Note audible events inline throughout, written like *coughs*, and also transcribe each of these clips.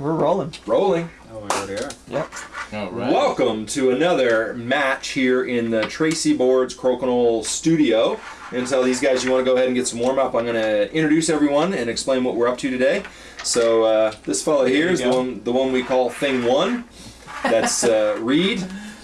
We're rolling. Rolling. Oh, we already are. Yep. All right. Welcome to another match here in the Tracey Boards Crokinole studio. And tell these guys you want to go ahead and get some warm up. I'm going to introduce everyone and explain what we're up to today. So uh, this fella here you the one, the one we call Thing One. That's uh, *laughs* Reed,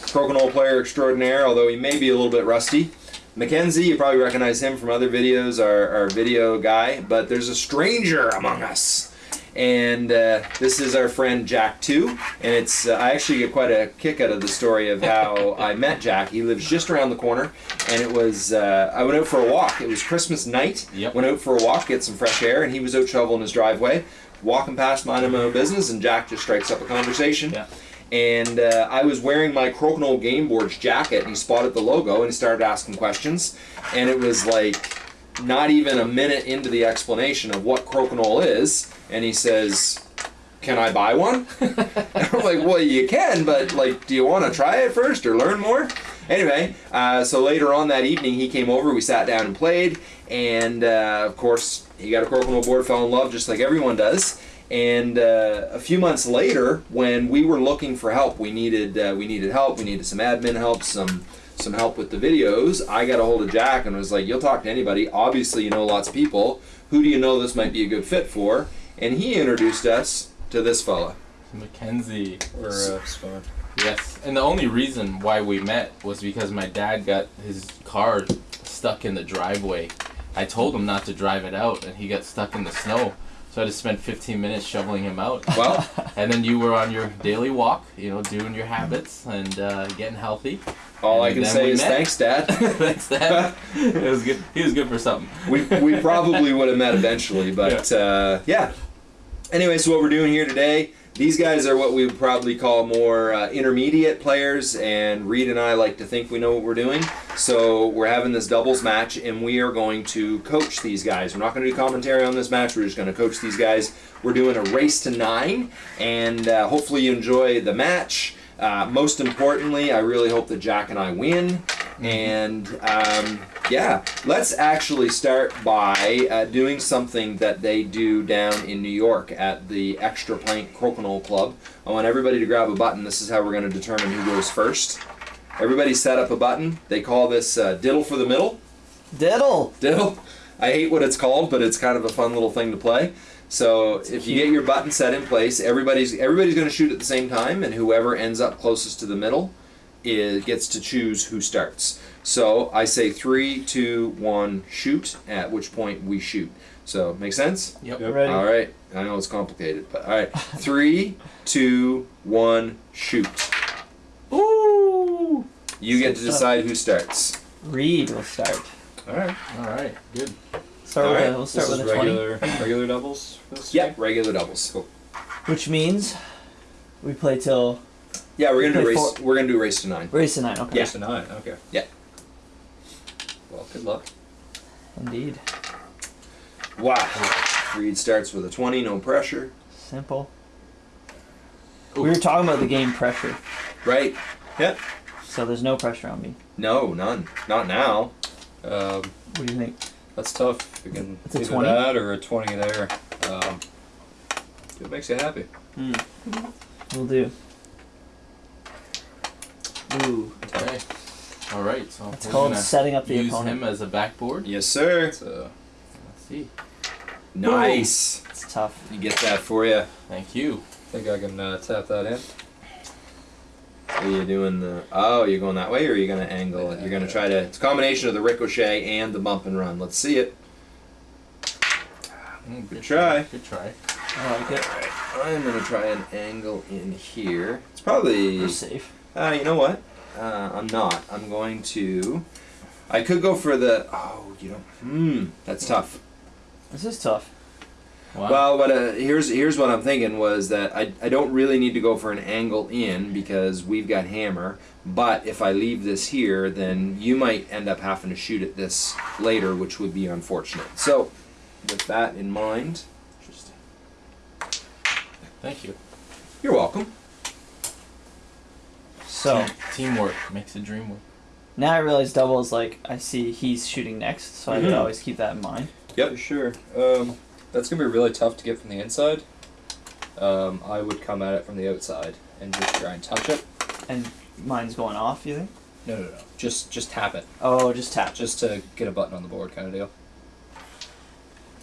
Crokinole player extraordinaire, although he may be a little bit rusty. Mackenzie, you probably recognize him from other videos, our, our video guy. But there's a stranger among us. And uh, this is our friend Jack too, and it's uh, I actually get quite a kick out of the story of how *laughs* I met Jack. He lives just around the corner, and it was uh, I went out for a walk. It was Christmas night. Yep. Went out for a walk, get some fresh air, and he was out shoveling his driveway, walking past minding my own business, and Jack just strikes up a conversation. Yeah. And uh, I was wearing my Crokinole Game Boards jacket, and he spotted the logo and he started asking questions, and it was like not even a minute into the explanation of what crokinole is, and he says, "Can I buy one?" *laughs* I'm like, "Well, you can, but like, do you want to try it first or learn more?" Anyway, uh, so later on that evening, he came over. We sat down and played, and uh, of course, he got a crokinole board, fell in love, just like everyone does. And uh, a few months later, when we were looking for help, we needed uh, we needed help. We needed some admin help, some some help with the videos. I got a hold of Jack and was like, "You'll talk to anybody. Obviously, you know lots of people. Who do you know this might be a good fit for?" And he introduced us to this fella. Mackenzie. We're uh. Yes. And the only reason why we met was because my dad got his car stuck in the driveway. I told him not to drive it out, and he got stuck in the snow. So I just spent 15 minutes shoveling him out. *laughs* Well, And then you were on your daily walk, you know, doing your habits and uh, getting healthy. All I can say is met. thanks, Dad. *laughs* Thanks, Dad. *laughs* it was good. He was good for something. we, we *laughs* probably would have met eventually, but uh, yeah. Anyway, so what we're doing here today, these guys are what we would probably call more uh, intermediate players, and Reed and I like to think we know what we're doing. So we're having this doubles match, and we are going to coach these guys. We're not going to do commentary on this match. We're just going to coach these guys. We're doing a race to nine, and uh, hopefully you enjoy the match. Uh, most importantly, I really hope that Jack and I win. And um, yeah, let's actually start by uh, doing something that they do down in New York at the Extra Plank Crokinole Club. I want everybody to grab a button. This is how we're going to determine who goes first. Everybody set up a button. They call this uh, diddle for the middle. Diddle. Diddle. I hate what it's called, but it's kind of a fun little thing to play. So if you get your button set in place, everybody's everybody's going to shoot at the same time, and whoever ends up closest to the middle is, gets to choose who starts. So I say three, two, one, shoot. At which point we shoot. So make sense? Yep. Yep. Ready? All right. I know it's complicated, but all right. *laughs* Three, two, one, shoot. Ooh. You get to Good stuff. decide who starts. Reed will start. All right. All right. Good. Start All with right. a, we'll start this with is a 20. regular regular doubles. For this Yeah, game? regular doubles. Which means we play till Yeah, we're gonna do Okay, race. four- We're gonna do race to nine. race to nine. Okay. Yeah. Just a nine. Okay. Yeah. Well, good luck. Indeed. Wow. Reed starts with a 20, no pressure. Simple. Ooh. We were talking about the game pressure, Right? Yep. so there's no pressure on me. No, none. Not now. Um, What do you think? That's tough. You can It's a either 20? that or a twenty there. Um, it makes you happy. We'll do. Ooh. Okay. All right. So It's called setting up the use opponent. him as a backboard. Yes, sir. It's uh, Let's see. Nice. It's tough. You get that for you. Thank you. I think I can uh, tap that in. Are you doing the? Oh, you're going that way, or are you gonna angle it? You're gonna try to. It's a combination of the ricochet and the bump and run. Let's see it. Mm, good try. Good try. I like it. I'm gonna try an angle in here. It's probably. We're safe. Uh, you know what? Uh, I'm not. I'm going to. I could go for the. Oh, you don't. Hmm. That's tough. This is tough. Wow. Well, what uh, here's here's what I'm thinking was that I, I don't really need to go for an angle in because we've got hammer. But if I leave this here, then you might end up having to shoot at this later, which would be unfortunate. So, with that in mind, Interesting. Thank you. you're welcome. So Teamwork makes the dream work. now I realize double is like I see he's shooting next, so I have to Mhm. always keep that in mind. Yep. For sure. Um, that's gonna be really tough to get from the inside. Um, I would come at it from the outside and just try and touch it. And mine's going off. You think? No, no, no. Just just tap it, Oh, just tap. just to get a button on the board, kind of deal.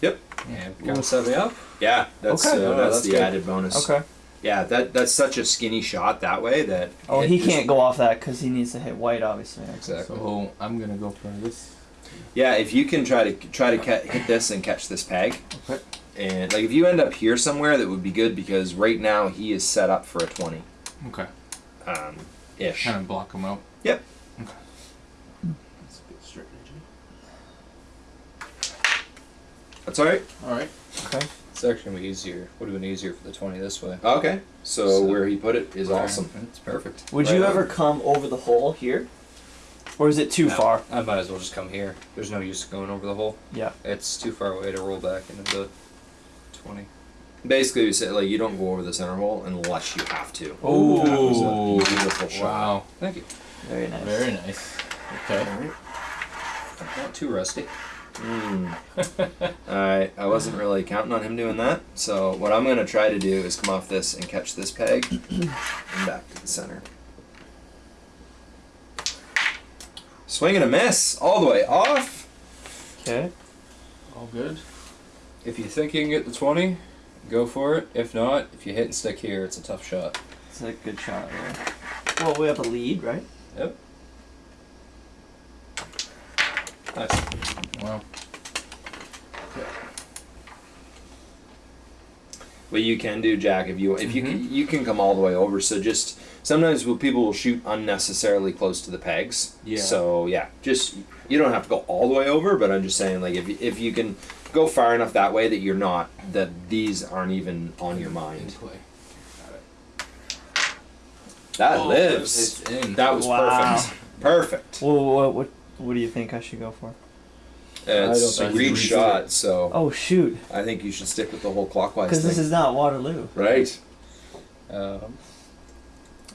Yep. And kind of set me up. Yeah, that's Okay. uh, Oh, that's, that's the good. added bonus. Okay. Yeah, that that's such a skinny shot that way that. Oh, he just- can't go off that because he needs to hit white, obviously. Exactly. So I'm gonna go for this. Yeah, if you can try to try to hit this and catch this peg, Okay. and like if you end up here somewhere, that would be good because right now he is set up for a twenty, Okay. um, ish. Kind of block him out. Yep. Okay. That's a good strategy. That's all right. All right. Okay. It's actually gonna be easier. Would have been easier for the twenty this way. Okay, so, So- where he put it is awesome. It's perfect. Would Right you on. ever come over the hole here, or is it too No, far? I might as well just come here. There's no use going over the hole. Yeah. It's too far away to roll back into the twenty. Basically, we said like you don't go over the center hole unless you have to. Ooh. That was a beautiful shot. Wow. Thank you. Very nice. Very nice. Okay. Not too rusty. *laughs* Mm. Alright, I wasn't really counting on him doing that. So what I'm gonna try to do is come off this and catch this peg and back to the center. Swing and a miss, all the way off. Okay. All good. If you think you can get the twenty, go for it. If not, if you hit and stick here, it's a tough shot. It's a good shot there. Well, we have a lead, right? Yep. Nice. Wow. What you can do, Jack, if you if you Mhm. can, you can come all the way over. So just sometimes will- people will shoot unnecessarily close to the pegs. Yeah. So yeah, just you don't have to go all the way over, but I'm just saying like if you- if you can go far enough that way that you're not that these aren't even on your mind. That Oh, lives. It's. That was Wow. perfect. Perfect. Well, what, what what do you think I should go for? It's a think read you should. shot, so Oh shoot! I think you should stick with the whole clockwise Because this is not Waterloo. right. Um,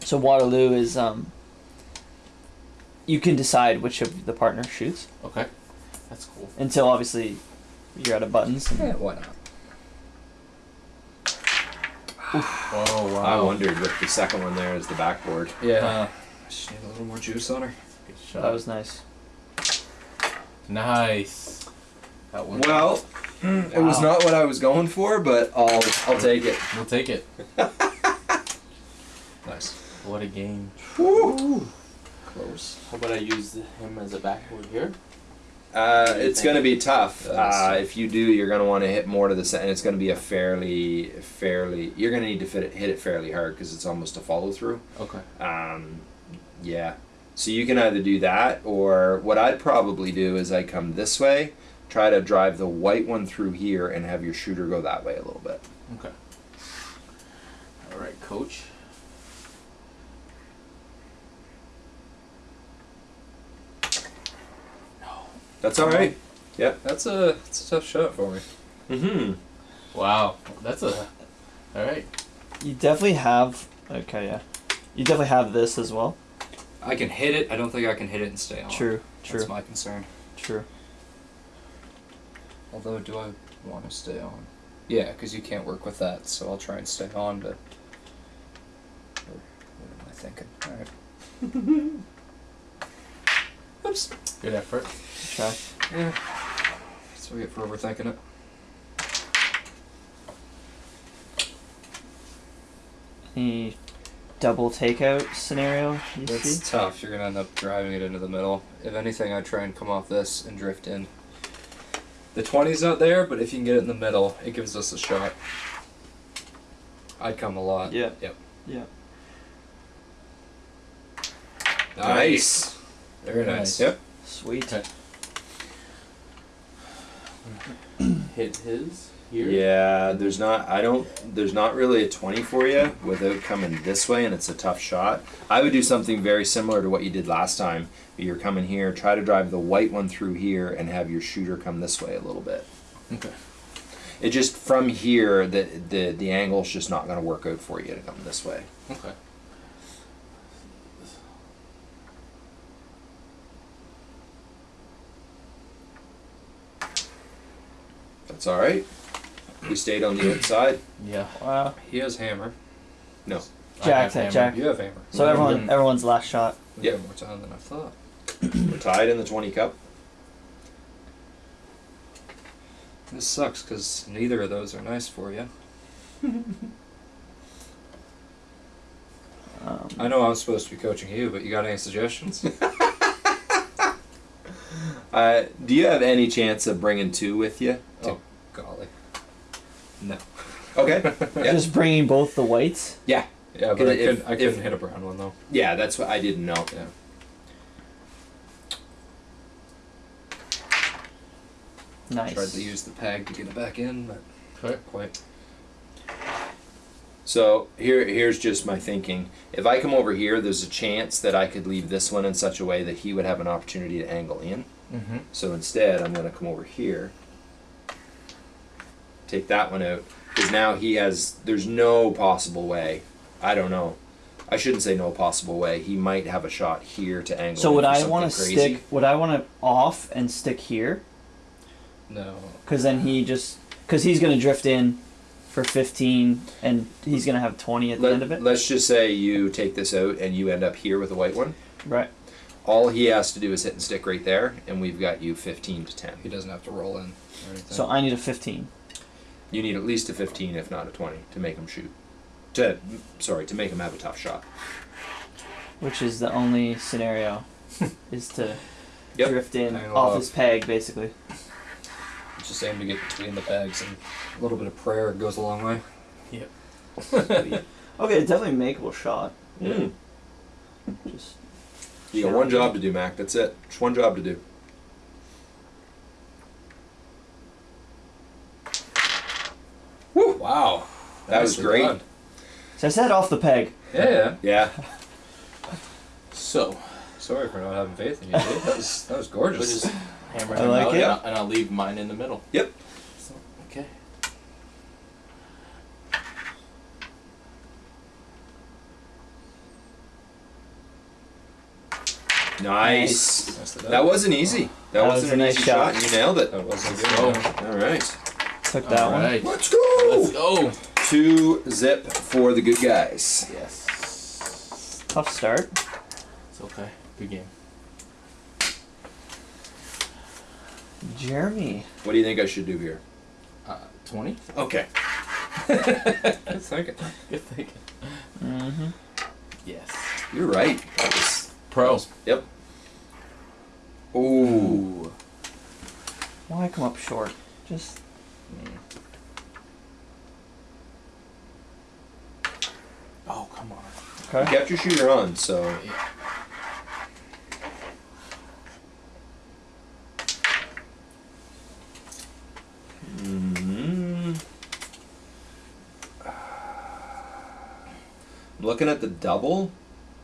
So Waterloo is um. You can decide which of the partner shoots Okay. That's cool. until obviously you're out of buttons. and- yeah, why not? Oh, wow. I wondered with the second one there is the backboard. Yeah. Just need a little more juice on her. Good shot. That was nice. nice. That one. Well, it was not what I was going for, but I'll I'll take it. We'll take it. *laughs* Nice. What a game. Close. How about I use him as a backboard here? Uh, What do you it's going to be tough. Uh, if you do, you're going to want to hit more to the center. And it's going to be a fairly, fairly. You're going to need to fit it, hit it fairly hard because it's almost a follow through. Okay. Um, yeah. So you can either do that, or what I'd probably do is I come this way, try to drive the white one through here, and have your shooter go that way a little bit. Okay. All right, coach. That's all right. Yep. That's a that's a tough shot for me. Mm-hmm. Wow. That's a. All right. You definitely have. Okay, yeah. You definitely have this as well. I can hit it. I don't think I can hit it and stay on. True. True. That's my concern. True. Although, do I want to stay on? Yeah, because you can't work with that, so I'll try and stay on But Or what am I thinking? Alright. *laughs* Oops. Good effort. Try. Yeah. What we get for overthinking it. Any double takeout scenario you It's see? tough. You're gonna end up driving it into the middle. If anything, I try and come off this and drift in. The 20's not there, but if you can get it in the middle, it gives us a shot. I'd come a lot. Yeah. Yep. Yeah. Nice. Very nice. Yep. Sweet. Okay. Hit his here. Yeah, there's not. I don't. There's not really a twenty for you without coming this way, and it's a tough shot. I would do something very similar to what you did last time. But You're coming here, try to drive the white one through here, and have your shooter come this way a little bit. Okay. It just from here, the the the angle's just not going to work out for you to come this way. Okay. That's all right. We stayed on the outside. Yeah. Wow. He has hammer. No. I Jack, have hammer. Jack. You have hammer. So Mhm. everyone, everyone's last shot. We Yep. got more time than I thought. We're tied in the 20 cup. This sucks because neither of those are nice for you. *laughs* Um, I know I'm supposed to be coaching you, but you got any suggestions? *laughs* Uh, do you have any chance of bringing two with you? Golly. No. Okay. *laughs* Yeah. Just bringing both the whites. Yeah. Yeah, but I If- couldn't, I couldn't if- hit a brown one though. Yeah, that's what I didn't know. Yeah. Nice. Tried to use the peg to get it back in, but Okay. quite. So here, here's just my thinking. If I come over here, there's a chance that I could leave this one in such a way that he would have an opportunity to angle in. Mm-hmm. So instead, I'm going to come over here, take that one out, because now he has. There's no possible way. I don't know. I shouldn't say no possible way. He might have a shot here to angle. So in would I want to stick? Would I want to off and stick here? No. Because then he just because he's gonna drift in for 15 and he's gonna have 20 at the end of it. Let, us just say you take this out and you end up here with a white one. Right. All he has to do is hit and stick right there, and we've got you 15 to 10. He doesn't have to roll in or anything. So I need a 15. You need at least a 15, if not a 20, to make him shoot. To sorry, to make him have a tough shot. which is the only scenario, *laughs* is to Yep. drift in Hang off off. his peg, basically. just aim to get between the pegs and a little bit of prayer goes a long way. Yep. *laughs* Okay, definitely makeable shot. Mm. Just You got one job to do, Mac. That's it. Just one job to do. Woo! Wow, that was Nicely great. done. so I said off the peg. Yeah, yeah. Yeah. So Sorry for not having faith in you, dude. That was that was we'll gorgeous. just hammer I like out, it. And, I'll, and I'll leave mine in the middle. Yep. So, okay. Nice. Nicely done. That wasn't easy. That, That wasn't was an a nice easy shot. shot. You nailed it. That wasn't Let's good. go. All right. Took that All one. Let's go. Let's go. Two zip for the good guys. Yes. Tough start. It's okay. Good game. Jeremy. What do you think I should do here? Uh, 20? Okay. *laughs* Good thinking. Good thinking. Mm-hmm. Yes. You're right. That was. Pro. Yep. Ooh. Why come up short? Just Oh, come on. You okay. kept your shooter on, so hmm I'm looking at the double,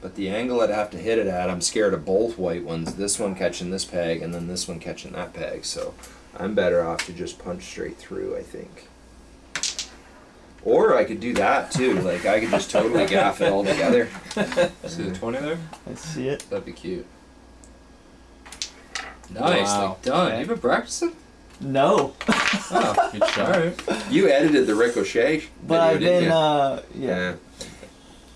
but the angle I'd have to hit it at, I'm scared of both white ones. This one catching this peg, and then this one catching that peg. So I'm better off to just punch straight through. I think. Or I could do that too. Like I could just totally gaff it all together. See *laughs* the 20 there? I see it. That'd be cute. Nicely Wow. done. Okay. You've been practicing? No, Oh, Good *laughs* shot. alright. You edited the ricochet but video, I've didn't been you? uh yeah. yeah.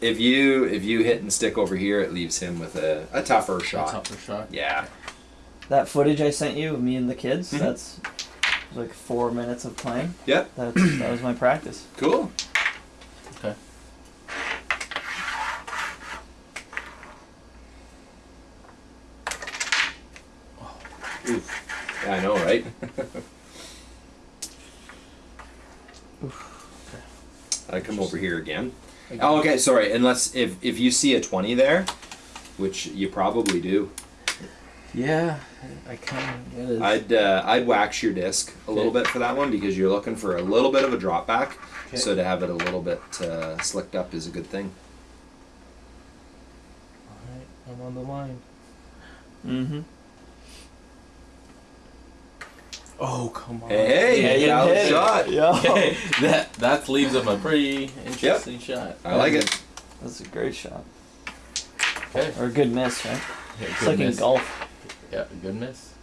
If you if you hit and stick over here, it leaves him with a, a tougher shot. A Tougher shot. Yeah. That footage I sent you of me and the kids. Mhm. That's like four minutes of playing. Yep. That's *clears throat* that was my practice. Cool. Okay. Oof. Yeah, I know, right? *laughs* I come over here again. Oh, okay. Sorry. Unless if if you see a twenty there, which you probably do, Yeah, I kind of. I'd uh, I'd wax your disc a little bit for that one because you're looking for a little bit of a drop back. Okay. So to have it a little bit uh, slicked up is a good thing. Alright, I'm on the line. Mm-hmm. Oh, come on. Hey, hey, you valid hit it. shot. Yeah. Okay, *laughs* *laughs* that that leaves him a pretty interesting shot. I like it. That's a great shot. Okay. Or a good miss, right? Yeah, It's good like in golf. Yeah, good miss.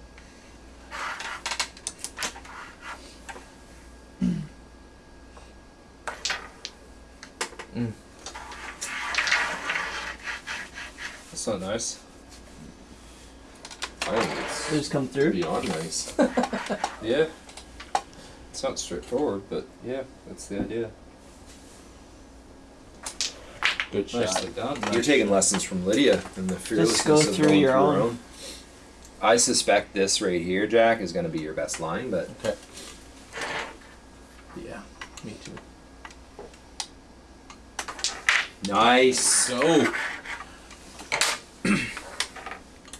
Mm. That's not nice. I think it's They just come through. beyond nice. *laughs* Yeah. It's not straightforward, but yeah, that's the idea. Good shot. Nicely done. You're taking lessons from Lydia and the fearlessness go of through going your through her own. I suspect this right here, Jack, is going to be your best line, but Okay. Yeah, me too. nice. Go. *clears throat*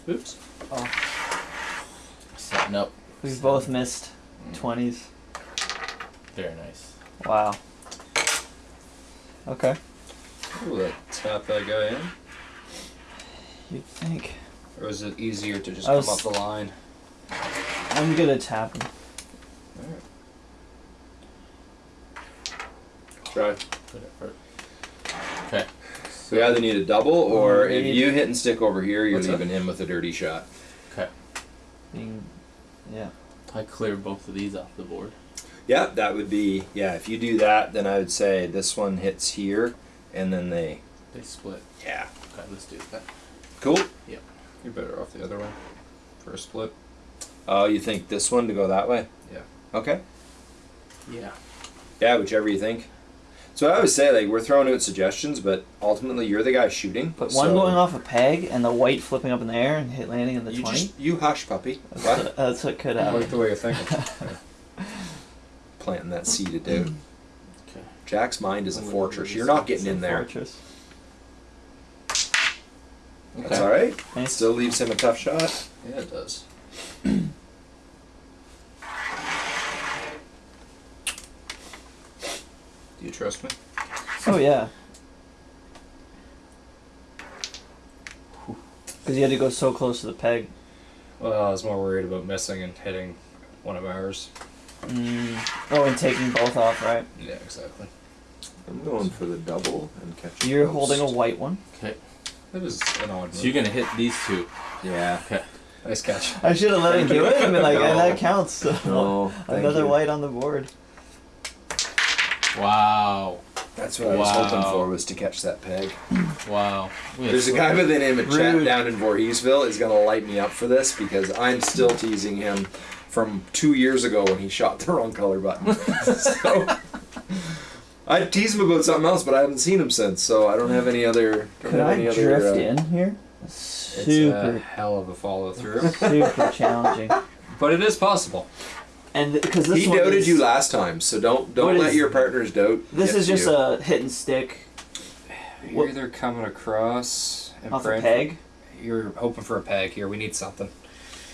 Oops. Oh. Setting up. We've both missed twenties. Very nice. Wow. Okay. Ooh, that tap that guy in. You'd think. Or is it easier to just I come was- up the line? I'm good at tapping. Alright. Try. Put it for- Okay. So we either need a double, or Mm, if you hit and stick over here, you're What's that? leaving him with a dirty shot. Okay. Being, yeah. I cleared both of these off the board. Yeah, that would be yeah. If you do that, then I would say this one hits here, and then they They split. yeah. Okay, let's do that. Cool. You're better off the other way. For a split. Oh, you think this one to go that way? Yeah. Okay. Yeah. Yeah, whichever you think. So I always say like we're throwing out suggestions, but ultimately you're the guy shooting. But one going off a peg and the white flipping up in the air and hit landing in the You twenty. just you hush, puppy. That's What? what, that's what could I happen. like the way you're thinking. *laughs* Planting that seed of doubt. Okay. Jack's mind is a I'm gonna fortress. You're not getting in there. Fortress. That's all right. Nice. Still leaves him a tough shot. yeah, it does. Do you trust me? Oh yeah. Because you had to go so close to the peg. Well, I was more worried about missing and hitting one of ours. Mm. Oh, and taking both off, right? Yeah, exactly. I'm going for the double and catching. You're holding a white one. Okay. That was an odd So you're gonna hit these two. Yeah. Okay. Nice catch. I should have let him do it and been like, No. "Yeah, that counts. So No. Another you. white on the board. Wow. That's what I was hoping for was to catch that peg. *clears throat* Wow. We had There's a guy by the name of Chat Rude. down in Voorheesville is gonna light me up for this because I'm still teasing him from two years ago when he shot the wrong color button. *laughs* so I tease him about something else, but I haven't seen him since, so I don't have any other. Don't Could have I any other, drift uh, in here? It's a Super, hell of a follow through. *laughs* super challenging. but it is possible. And because this He one doubted is, you last time, so don't don't let is- your partners doubt. This is just you. a hit and stick You're What- either coming across and off a praying for- peg. you're hoping for a peg here. We need something.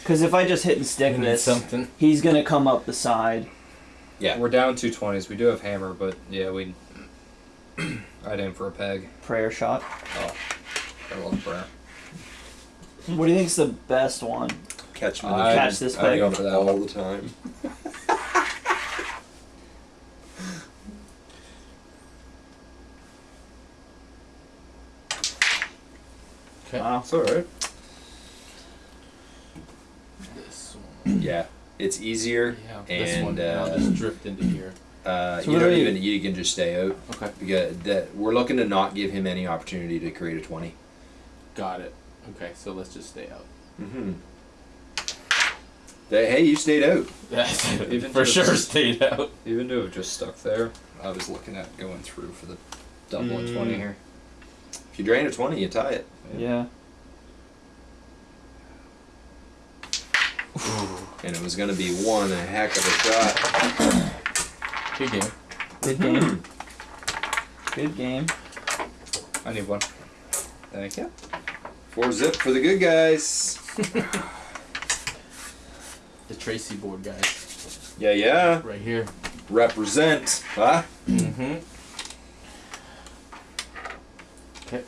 Because if I just hit and stick We this, something. he's gonna come up the side. Yeah. We're down two twenties. We do have hammer, but yeah, we. *clears throat* I'd aim for a peg. Prayer shot. Oh, I love prayer. What do you think's the best one? catch him in I- Catch this peg. I'd peg. go for that all the time. Okay. Wow. It's alright. This one. Yeah, it's easier. Yeah. This one. And, and I'll uh, just drift into here. Uh, So you what don't even you can just stay out Okay. because that we're looking to not give him any opportunity to create a twenty. Got it. Okay. So let's just stay out. Mm-hmm. hey, you stayed out. Even For to- sure stayed out. Even though it just stuck there, I was looking at going through for the double and Mm. twenty here. If you drain a twenty, you tie it. Yeah. And it was going to be one a heck of a shot. Good game. Good game. Good game. I need one. Thank you. Four zip for the good guys. *laughs* The Tracey board guys. Yeah, yeah. Right here. Represent. Huh? Mm-hmm. Okay.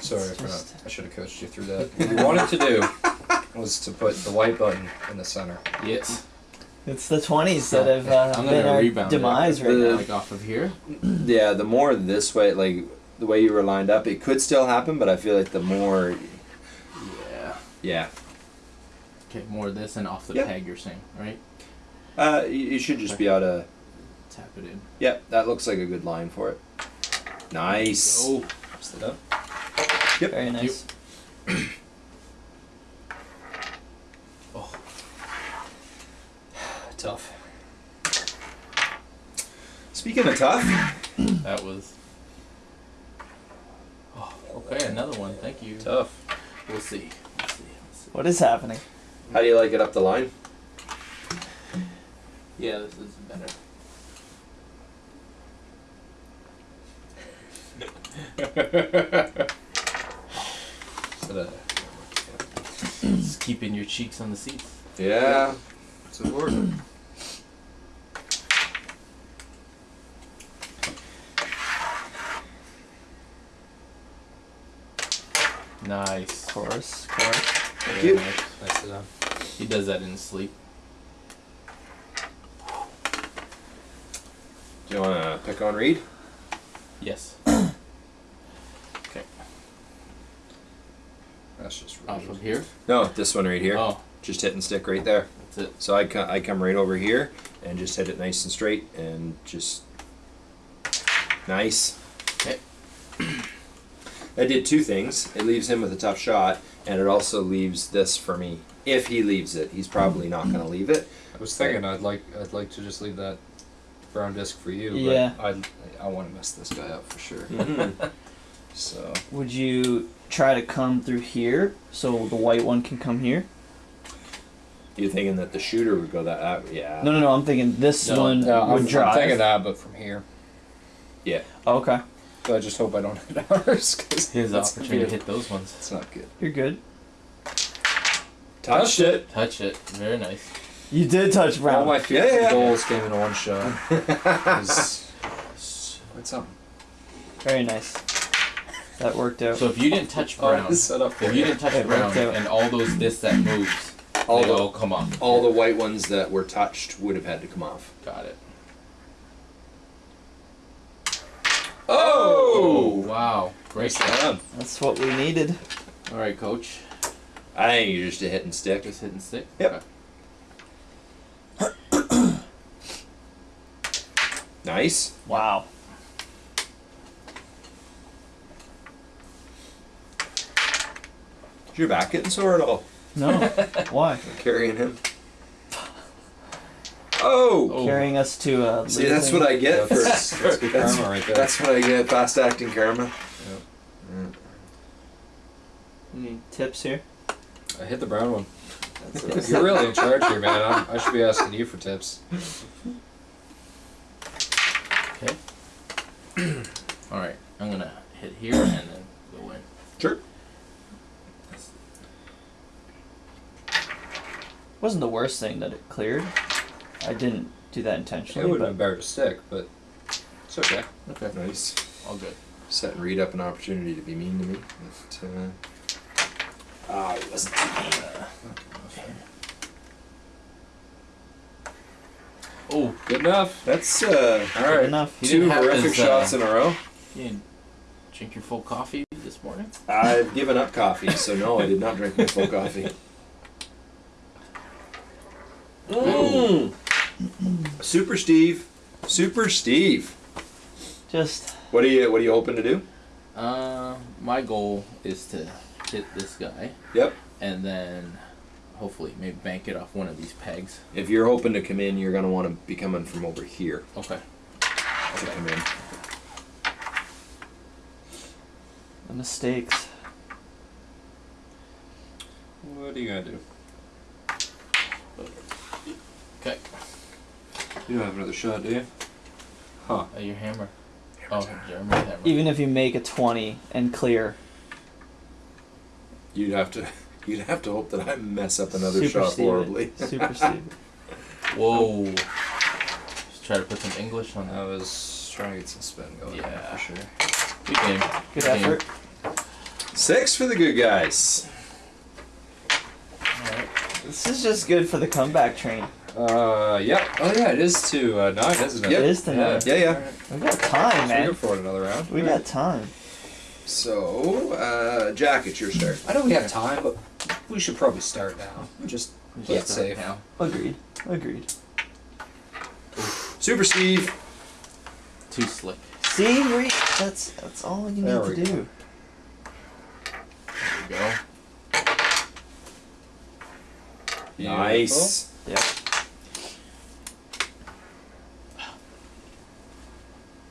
Sorry, I forgot. just- I should have coached you through that. *laughs* What we wanted to do was to put the white button in the center. Yes. It's the twenties that have uh, I'm been gonna our rebound it. demise right The- now. Like off of here. *clears throat* Yeah, the more this way, like the way you were lined up, it could still happen, but I feel like the more, Yeah. yeah, Okay. More of this and off the Yep. peg. You're saying, right? uh, you, you should just be able to. Tap it in. Yep, that looks like a good line for it. Nice. Oh, Sit up. Yep. Very nice. *clears throat* oh, Tough. Speaking of tough, that was. Oh, okay, another one. Thank you. Tough. We'll see. We'll see. We'll see. What is happening? how do you like it up the line? Yeah, this is better. *laughs* Just keeping your cheeks on the seats. Yeah. It's important. Nice. Of course, of course. Thank Very you. nice. Nice sit. He does that in his sleep. Do you want to pick on Reed? Yes. *clears throat* okay. That's just Off rude. of here. No, this one right here. Oh, Just hit and stick right there. that's it. So I come, I come right over here and just hit it nice and straight and just nice. Okay. I did two things. It leaves him with a tough shot, and it also leaves this for me. If he leaves it, he's probably not going to leave it. I was thinking I'd like I'd like to just leave that brown disc for you, Yeah. but I I want to mess this guy up for sure. Mhm. *laughs* So Would you try to come through here so the white one can come here? you thinking that the shooter would go that? Uh, yeah. No, no, no. I'm thinking this No, one no, would I'm, drive. I'm thinking that, but from here. Yeah. Okay, So I just hope I don't hit ours because His it's, opportunity to hit those ones. It's not good. you're good. Touched it. Touch it. Very nice. You did touch Brown. All brown. my Yeah, yeah. goals came in one shot. *laughs* What's up? Very nice. That worked out. So if you didn't touch *laughs* Oh, brown, it's set up if you you. didn't touch It brown, out. and all those discs that moves, All they the all come off. all the white ones that were touched would have had to come off. Got it. Oh! oh! wow! Great Nice job. That's what we needed. All right, coach. I think you're just a hit and stick. Just hit and stick. Yep. Okay. *coughs* Nice. Wow. Is your back getting sore at all? No. *laughs* Why? Carrying him. Oh! Oh. Carrying us to uh See, that's what I get for. That's, that's good That's- karma right there. That's what I get. Fast acting karma. Any tips here? I hit the brown one. That's You're really in charge here, man. *laughs* I'm, I should be asking you for tips. Okay. *clears throat* All right. I'm gonna hit here and then go in. Sure. Wasn't the worst thing that it cleared. I didn't do that intentionally. It would have but been better to stick, but it's okay. Okay. Nice. All good. Setting Reed up an opportunity to be mean to me. But, uh, ah, he wasn't. Oh, Good enough. That's uh, All good right. enough. He two didn't horrific his, uh, shots in a row. you didn't drink your full coffee this morning? I've given up coffee, so no, I did not drink my full coffee. *laughs* Mm. Super Steve, Super Steve. Just What are you What are you hoping to do? Uh, my goal is to hit this guy Yep. and then hopefully maybe bank it off one of these pegs. If you're hoping to come in, you're gonna want to be coming from over here Okay. to come in. the mistakes. What are you gonna do? Okay. You don't have another shot, do you? Huh. Uh, your hammer. Oh, Jeremy's hammer. Even if you make a twenty and clear, You'd have to. *laughs* You'd have to hope that I mess up another Super shot Steve horribly. *laughs* Super Steve. *laughs* Whoa. Just try to put some English on that. I was trying to get some spin going there Yeah. for sure. Good game. Good game. effort. Six for the good guys. Alright. This is just good for the comeback train. Uh, yeah. Oh, yeah, it is to uh, nine, isn't it? Yep. It is to nine. Yeah, yeah. We got time, So we man. go for it another round. We got time. So, uh, Jack, it's your start. I know we have time, but we should probably start now. Just Just play it start safe. now. Agreed. Agreed. Super Steve. Too slick. See, Reed. That's that's all you There need to go. do. There we go. Nice. Yep.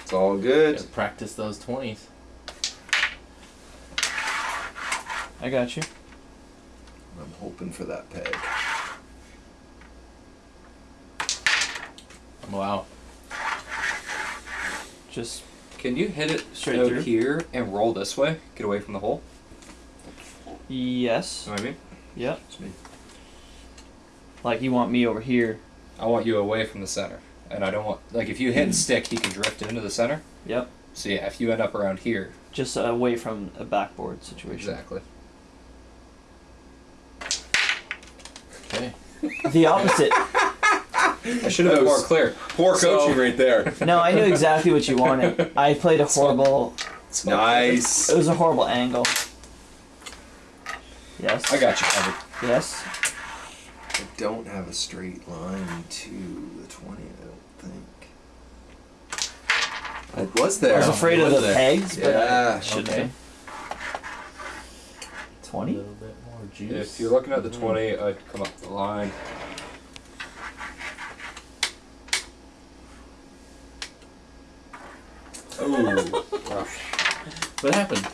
It's all good. Gotta practice those twenties. I got you. I'm hoping for that peg. Wow. Just Can you hit it Straight out through? here and roll this way? Get away from the hole. yes. You know what I mean? Yep. Just me. Like you want me over here. I want you away from the center, and I don't want like if you hit and stick, he can drift into the center. Yep. So yeah, if you end up around here, Just away from a backboard situation. exactly. Okay. *laughs* The opposite. I should have been more clear. Poor So- coaching right there. no, I knew exactly what you wanted. *laughs* I played a horrible. nice. It was a horrible angle. Yes. I got you covered. Yes. I don't have a straight line to the 20, I don't think. It was there. I was afraid of the there. pegs, but Yeah, I shouldn't okay. have. A Twenty. little bit more juice. If you're looking at the Mhm. 20, I'd come up the line. Ooh. *laughs* What happened?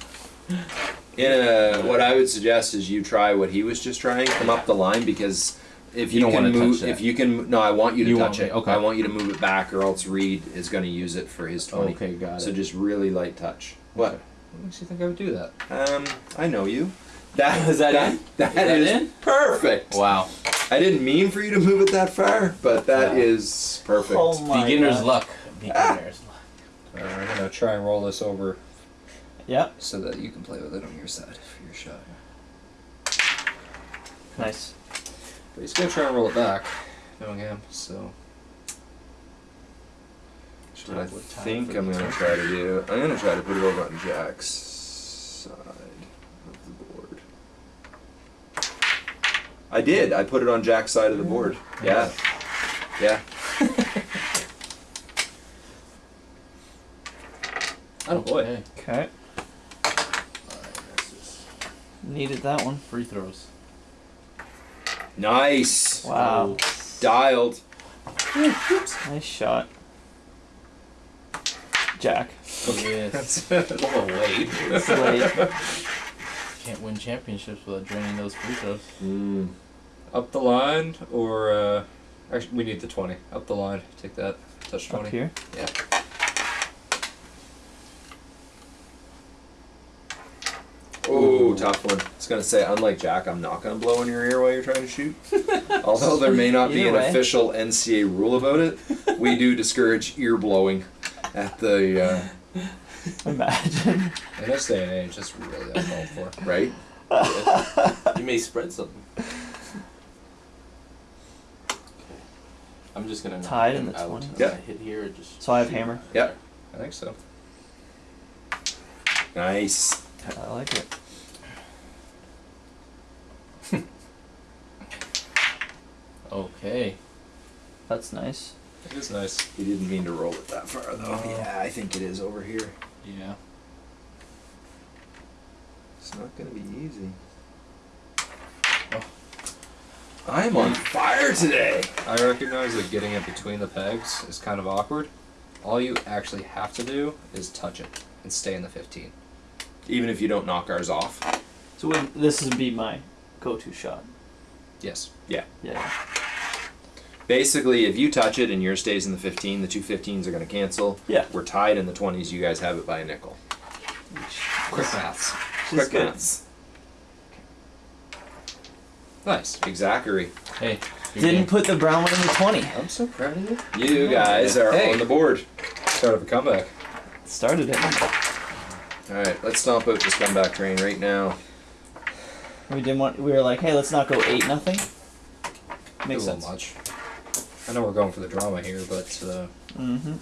In a, what I would suggest is you try what he was just trying. Come up the line because if You you, don't can wanna touch move, that. if you can, no, I want you to You touch it. okay. I want you to move it back, or else Reed is going to use it for his twenty. Okay, got So it. just really light touch. What? What makes you think I would do that? Um, I know you. That Is that in? That Is that is in? perfect. Wow. I didn't mean for you to move it that far, but that Wow. is perfect. Oh my Beginner's God. luck. Beginner's luck. Alright, I'm gonna try and roll this over Yep. so that you can play with it on your side for your shot. Nice. But he's gonna try and roll it back, knowing him. So What I think I'm gonna try to do, I'm gonna try to put it over on Jack's side of the board. I did. I put it on Jack's side of the board. Yeah. Yeah. *laughs* Oh boy. Okay. Okay. Alright, this Needed that one. free throws. Nice. Wow. Dialed. Oops. Nice shot. Jack. Yes. *laughs* That's a little late. It's late. *laughs* Can't win championships without draining those free throws. Mm. Up the line, or uh, actually, we need the twenty. Up the line. Take that. Touch twenty. Up twenty. here. Yeah. Ooh, tough one. I was gonna say, unlike Jack, I'm not gonna blow in your ear while you're trying to shoot. *laughs* Although there may not be Either an way. official NCA rule about it, we do *laughs* discourage ear blowing at the uh, Imagine. In this day and age, that's really uncalled for. right. *laughs* you may spread something. I'm just gonna knock Tied in him the out. 20. Yeah. I hit here, it just. So I have hammer. Yep. I think so. Nice. I like it. Okay. That's nice. It is nice. He didn't mean to roll it that far though. No. Yeah, I think it is over here. Yeah. It's not gonna be easy. Oh. I'm on fire today. I recognize that getting it between the pegs is kind of awkward. All you actually have to do is touch it and stay in the 15. Even if you don't knock ours off. So would, this would be my go-to shot. Yes. Yeah. Yeah. Basically, if you touch it and yours stays in the 15, the two 15s are going to cancel. Yeah. We're tied in the 20s. You guys have it by a nickel. Quick maths. Quick good. maths. Nice. Exactly. Hey. Didn't game. put the brown one in the twenty. I'm so proud of you. You guys are Hey. on the board. Start of a comeback. Started it. All right, let's stomp out this comeback train right now. We didn't want. We were like, hey, let's not go eight nothing. Makes a little sense. much. I know we're going for the drama here, but uh, Mm-hmm.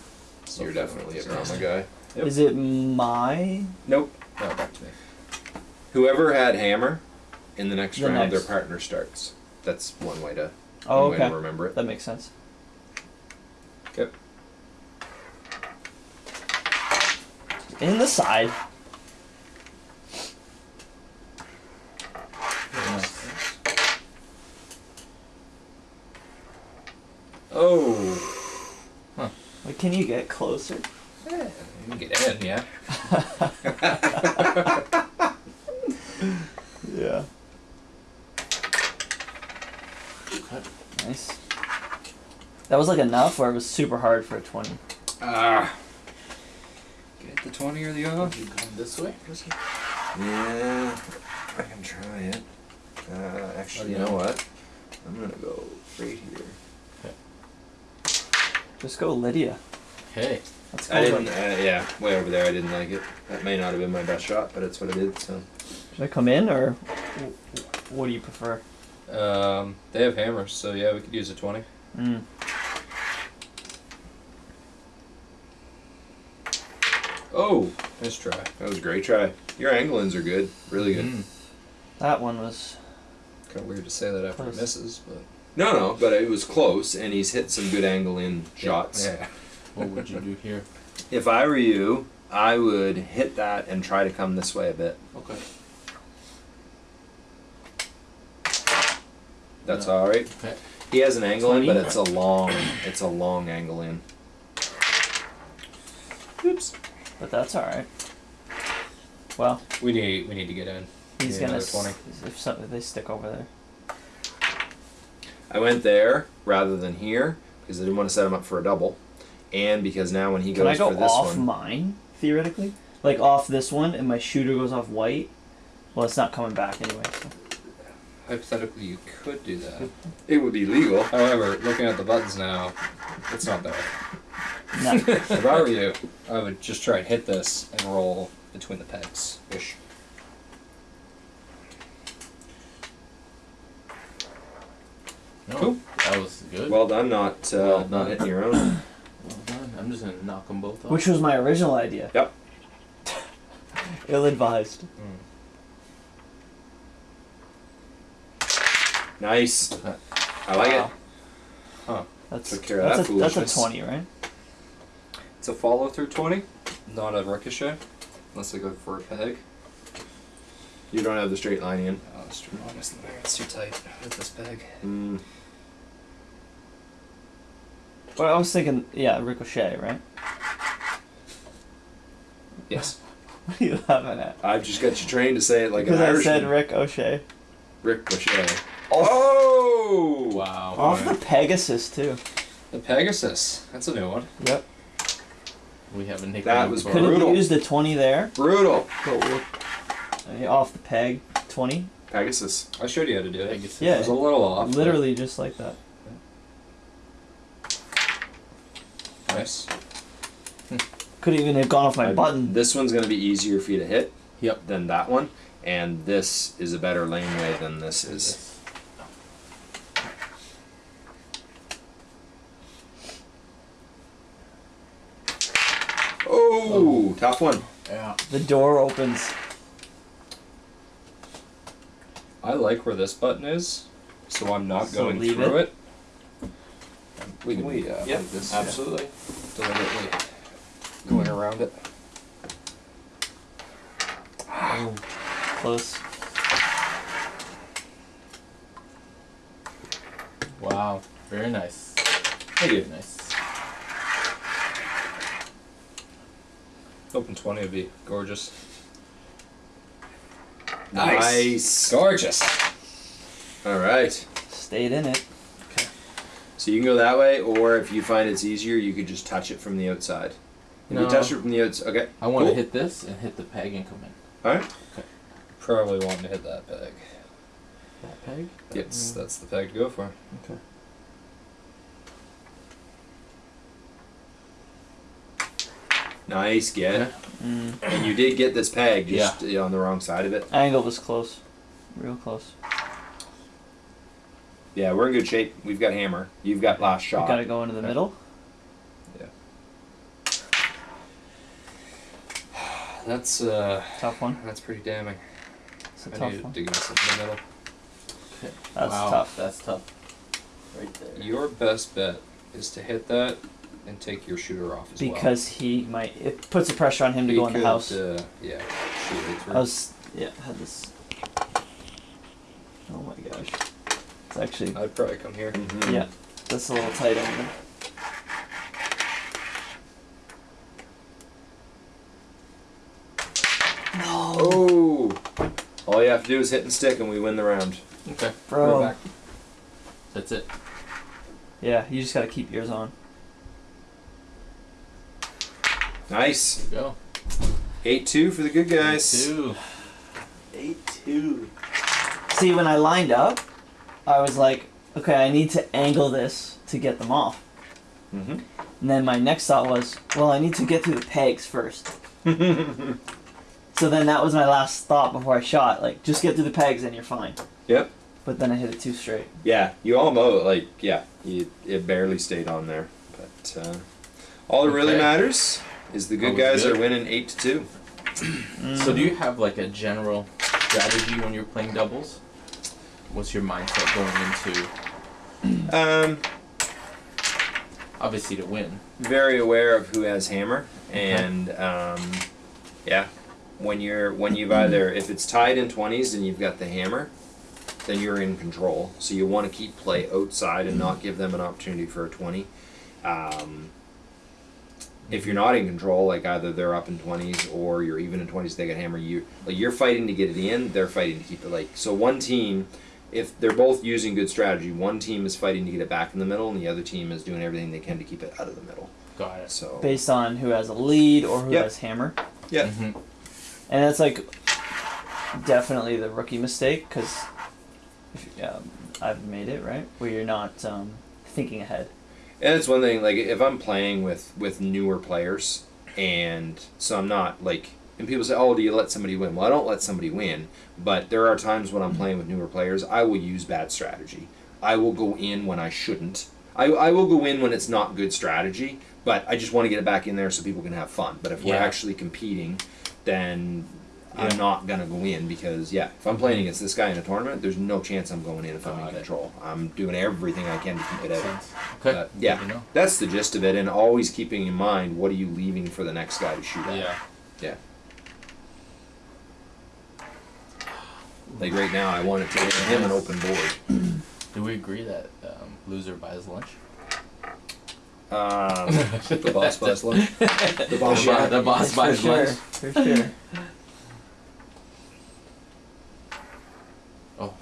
still You're definitely a drama guy. Yep. Is it my? Nope. No, back to me. Whoever had hammer in the next The round, next. their partner starts. That's one way to, Oh, one way okay. to remember it. That makes sense. Okay. In the side. Nice. Oh. Like, can you get closer? Yeah, you can get in, yeah. *laughs* Yeah. Nice. That was like enough, or it was super hard for a twenty. Ah. Get the 20 or the off. You come this way? Yeah, I can try it. Uh, actually, you know what? I'm gonna go right here. Just go Lydia. Okay. Let's go. I didn't. Uh, yeah, way over there. I didn't like it. That may not have been my best shot, but it's what I did. So Should I come in, or what do you prefer? Um, they have hammers, so yeah, we could use a 20. Mm. Oh, nice try. that was a great try. Your anglings are good. Really good. Mm. That one was. Kind of weird to say that after Close. he misses, but. No, no, but it was close, and he's hit some good angle in shots. Yeah. What would you do here? If I were you, I would hit that and try to come this way a bit. Okay. That's Yeah. all right. Okay. He has an angle in, but it's a long, it's a long angle in. Oops. But that's all right. Well, We need we need to get in. he's Yeah, gonna. another s- 20. If, some, if they stick over there. I went there rather than here because I didn't want to set him up for a double, and because now when he goes Can I goes go for this off one, mine theoretically? Like off this one, and my shooter goes off white. Well, it's not coming back anyway. So. Hypothetically, you could do that. it would be legal. However, looking at the buttons now, it's not bad. No. *laughs* if I were you, I would just try and hit this and roll between the pegs. Ish. No, Cool. That was good. Well done, not uh, Well not hitting your own. *clears throat* Well. I'm just gonna knock them both off. Which was my original idea. Yep. *laughs* Ill advised. Nice. I like Wow. Huh. That's Took care of that a, that's a twenty, right? It's a follow through 20, not a ricochet, unless I go for a peg. You don't have the straight line in. Oh, that's true. Honestly, it's too tight with this peg. Mm, Well, I was thinking, yeah, ricochet, right? Yes. What *laughs* are you laughing at? I've just got you trained to say it like Because an I said Rick O'Shea. Rick O'Shea. Oh! Wow. Off the Pegasus too. The Pegasus. That's a new one. Yep. We have a nickname That was for Could it. have Brutal. the twenty there, Brutal. but with, off the peg twenty. Pegasus. I showed you how to do it. Pegasus. Yeah. It was a little off. but Literally just like that. Nice. Could even have gone off my I- button. This one's going to be easier for you to hit Yep. than that one, and this is a better laneway than this is. Oh, tough one. Yeah. The door opens. I like where this button is, so I'm not So going through it? it. We can We, uh, yep, this absolutely. deliberately going around it. Oh, close. Wow. Very nice. Thank you. Nice. Open 20 would be gorgeous. Nice. Gorgeous. All right. Stayed in it. So you can go that way, or if you find it's easier, you could just touch it from the outside. If No. you touch it from the outside, okay. I want to hit this and hit the peg and come in. All right. Probably wanting to hit that peg. That peg? Yes, that's the peg to go for. Okay. Nice get. Yeah. Mm. And you did get this peg just uh, on the wrong side of it. Angle was close. Real close. Yeah, we're in good shape. We've got hammer. You've got last shot. gotta go into the middle. Yeah. *sighs* That's uh, Tough one. that's pretty damning. It's a I tough needed one. to get something in the middle. That's wow, tough. That's tough. Right there. Your best bet is to hit that and take your shooter off as well. because he might it puts the pressure on him to He go in the house. Uh, yeah, shoot right through. I was yeah had this. Oh my gosh, it's actually I'd probably come here. Mhm. yeah, that's a little tight over there. No, Oh, all you have to do is hit and stick, and we win the round. Okay. bro. Right back. That's it. Yeah, you just gotta keep yours on. Nice. Go. Eight two for the good guys. Eight Two. Eight two. See, when I lined up, I was like, okay, I need to angle this to get them off. Mm-hmm. And then my next thought was, well, I need to get through the pegs first. *laughs* So then that was my last thought before I shot. Like, just get through the pegs and you're fine. Yep. But then I hit it too straight. Yeah, you almost like yeah, you, it barely stayed on there, but uh, all that really matters is the good guys good. are winning eight to two. So do you have like a general strategy when you're playing doubles? What's your mindset going into *clears throat* Um, obviously to win? very aware of who has hammer, and um, yeah, when you're when you've either if it's tied in twenties and you've got the hammer, then you're in control. So you want to keep play outside and not give them an opportunity for a twenty. Um, if you're not in control, like either they're up in twenties or you're even in twenties, they got hammer. You like you're fighting to get it in. They're fighting to keep it like so. One team, if they're both using good strategy, one team is fighting to get it back in the middle, and the other team is doing everything they can to keep it out of the middle. Got it. So Based on who has a lead or who Yep. has hammer. yeah, hmm And that's like definitely the rookie mistake because um, I've made it, right? Where you're not um, thinking ahead. And it's one thing like if I'm playing with with newer players, and so I'm not like, and people say, "Oh, do you let somebody win?" Well, I don't let somebody win, but there are times when I'm playing with newer players, I will use bad strategy. I will go in when I shouldn't. I, I will go in when it's not good strategy, but I just want to get it back in there so people can have fun. But if we're actually competing, then Yeah. I'm not gonna go in because yeah, if I'm playing against this guy in a tournament, there's no chance I'm going in if I'm Got in control. I'm doing everything I can to keep it out. Okay. But, yeah. That's the gist of it, and always keeping in mind what are you leaving for the next guy to shoot at. Yeah. Yeah. Like right now, I wanted to give him an open board. Do we agree that um, loser buys lunch? Um, *laughs* The boss buys lunch. the boss boss buys- the boss for buys sure. lunch. For sure. Oh.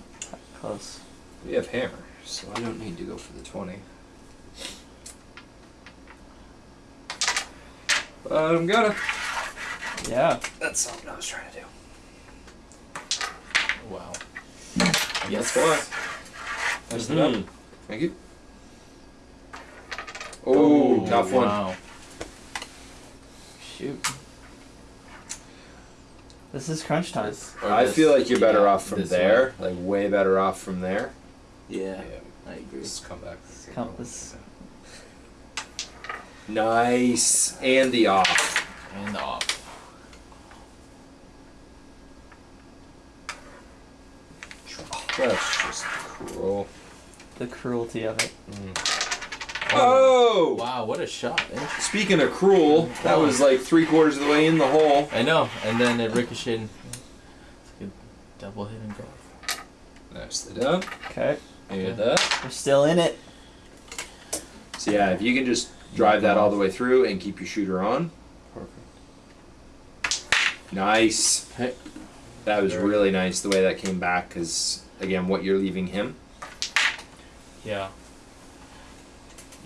Close. We have hammer, so I don't need to go for the 20. But I'm gonna. Yeah. That's something I was trying to do. Wow. Yes. why. Nice it up. Mhm. Thank you. Oh, tough one. Wow. Shoot. This is crunch time. Or I this- feel like you're better yeah, off from this there, like way better off from there. Yeah. Yeah, I agree. just come back. Come- this- Nice, and the off. And the off. That's just cruel. The cruelty of it. Oh! Wow, what a shot. eh? Speaking of cruel, that was like three quarters of the way in the hole. I know. And then it ricocheted. It's a double hit and go. Nicely done. Okay. Look at that. We're still in it. So yeah, if you can just drive that all the way through and keep your shooter on. Perfect. Nice. Hey. That was really nice the way that came back because again, what you're leaving him. Yeah.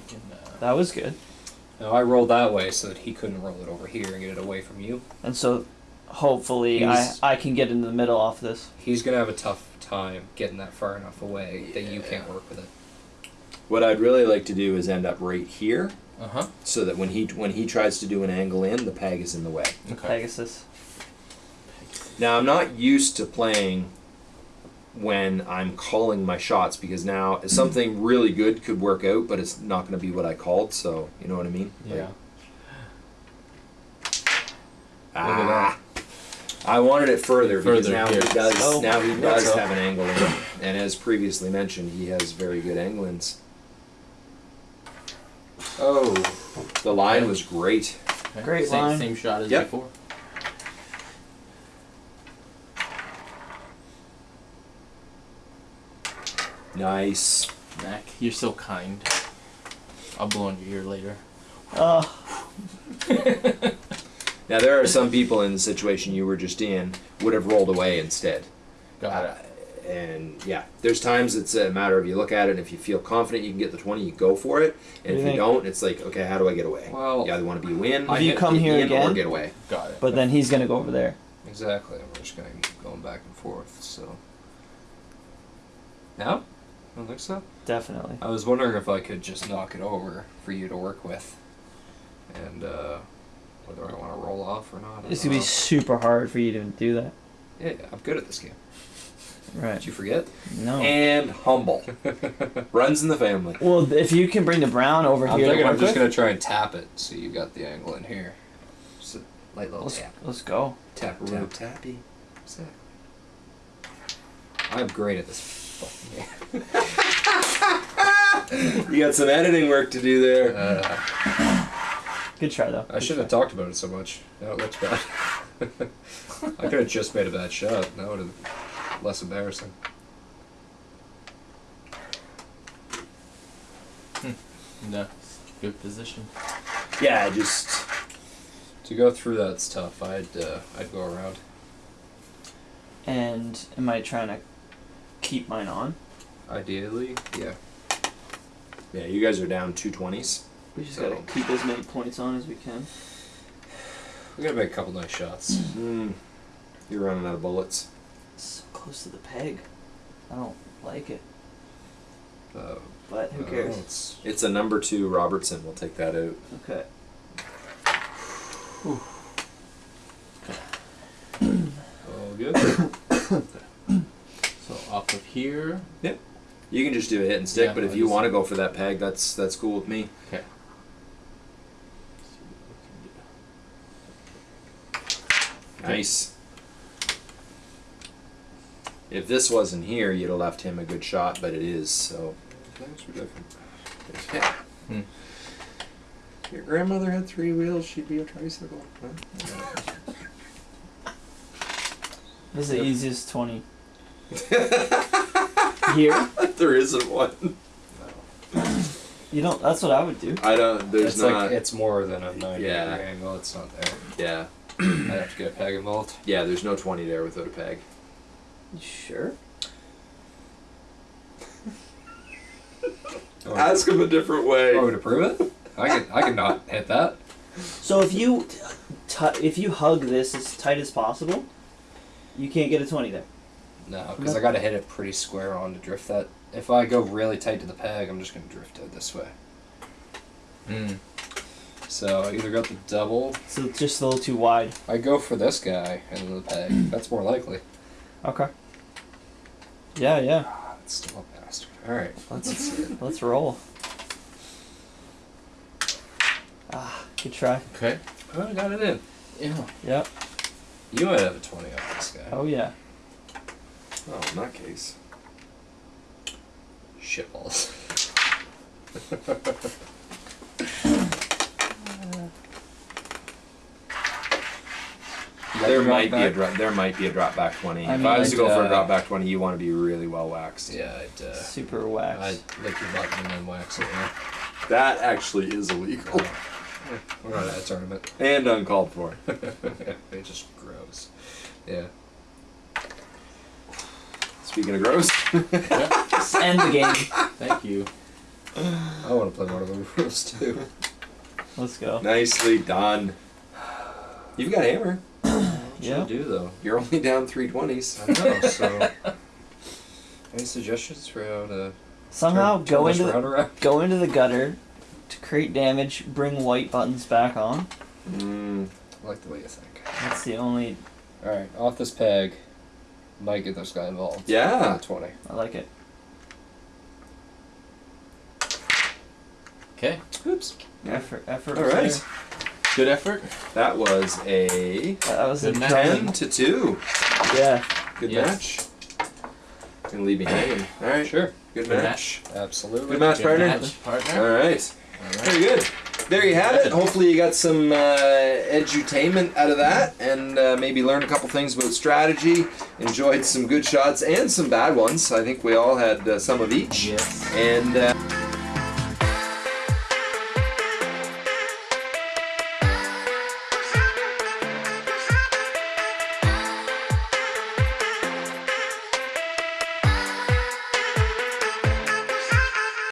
Can, uh, That was good. Now I rolled that way so that he couldn't roll it over here and get it away from you. And so hopefully I, He's- I can get into the middle off this. He's gonna have a tough time getting that far enough away that you can't work with it. What I'd really like to do is end up right here, uh-huh. so that when he when he tries to do an angle in, the peg is in the way. Okay. Pegasus. Now I'm not used to playing when I'm calling my shots because now something really good could work out, but it's not going to be what I called. So you know what I mean? Like, Yeah. ah, I wanted it further, because now here. he does. Oh, now he does have an angle in, and as previously mentioned, he has very good angle ins. Oh, The line was great. Great same, line. Same shot as Yep. before. Nice. Mac, you're so kind. I'll blow on your ear later. Oh, *laughs* Now there are some people in the situation you were just in would have rolled away instead. Got it. Uh, and yeah, there's times it's a matter of you look at it and if you feel confident you can get the 20, you go for it. And You if you don't, it's like, okay, how do I get away? Well, you either want to be win, If you come here in, or again- get away. got it. but then he's gonna go over there. Exactly. We're just gonna keep going back and forth. So. No, I don't think so. Definitely. I was wondering if I could just knock it over for you to work with, and uh, whether I want to roll off or not. It's gonna be super hard for you to do that. Yeah, yeah, I'm good at this game. Right. Did you forget? No. And humble. *laughs* Runs in the family. well, if you can bring the brown over I'm here to thinking work I'm just with, gonna try and tap it, so you got the angle in here. Just a light little let's, tap, let's go. tap, tap, Real tap. tappy. Exactly. I'm great at this fucking game. You got some editing work to do there. Uh, Good try though. I shouldn't have talked about it so much. Now it looks bad. *laughs* I could have just made a bad shot. That would have been less embarrassing. No, good position. Yeah, just To go through that's tough. I'd uh, I'd go around. And am I trying to keep mine on? Ideally, yeah. yeah. You guys are down two twenties. We just So- gotta keep as many points on as we can. We gotta make a couple nice shots. Mm. You're running out of bullets. So close to the peg. I don't like it, Uh, but who uh, cares? it's- It's a number two Robertson. We'll take that out. Okay. all good. *coughs* *coughs* So off of here. Yep. You can just do a hit and stick, Yeah, but if I you want to go for that peg, that's that's cool with me. Okay. Nice. If this wasn't here, you'd have left him a good shot, but it is, so. Thanks for different. Yeah. Hmm. Your grandmother had three wheels, she'd be a tricycle. *laughs* This is the easiest twenty. *laughs* Here, *laughs* there isn't one. you don't. That's what I would do. I don't, there's it's not. like it's more than a 90 Yeah. degree angle. It's not there. yeah. *clears throat* I'd have to get a peg involved. Yeah, there's no 20 there without a peg. You sure? *laughs* Ask him a different way. Oh, to prove it? I can I can not hit that. So if you, t- if you hug this as tight as possible, you can't get a twenty there. No, because I gotta hit it pretty square on to drift that. If I go really tight to the peg, I'm just gonna drift it this way. Mm. So I either got the double. So it's just a little too wide. I go for this guy and the peg. *clears throat* That's more likely. Okay. Yeah, yeah. Ah, It's still a bastard. All right, Let's let's see *laughs* let's roll. Ah, good try. Okay. Oh, I got it in. Yeah. Yep. You might have a twenty on this guy. Oh yeah. Oh, in that case. Shitballs. There might be a drop. There might be a drop back 20. I if mean, I was to go for a I'd, uh, drop back 20, you want to be really well waxed. Yeah, I'd, uh, Super wax. I'd lick your button and then wax it. Yeah. That actually is illegal We're not at a tournament. and uncalled for. *laughs* it just grows. Yeah. Speaking of gross, Let's end the game. Thank you. *sighs* I want to play one of the rules too. Let's go. nicely done. You've got hammer. *clears throat* Yeah. I do though. You're only down 320s. I know. So, *laughs* any suggestions for how to Somehow turn, go turn into the, *laughs* go into the gutter to create damage. Bring white buttons back on. Mm, I like the way you think. That's the only. All right, off this peg. Might get this guy involved. Yeah. Twenty. I like it. Okay. Oops. Effort. Effort. All right. there. Good effort. That was a That that was a Good match. 10 done. to 2. Yeah. Good Yes. match. Gonna leave me hanging. All right. Sure. Good, Good match. Absolutely. Good match, Good partner. match, partner. All right. All right. Very good. There you have it. Hopefully, you got some uh, edutainment out of that, and uh, maybe learned a couple things about strategy. Enjoyed some good shots and some bad ones. I think we all had uh, some of each. Yes. And. Uh,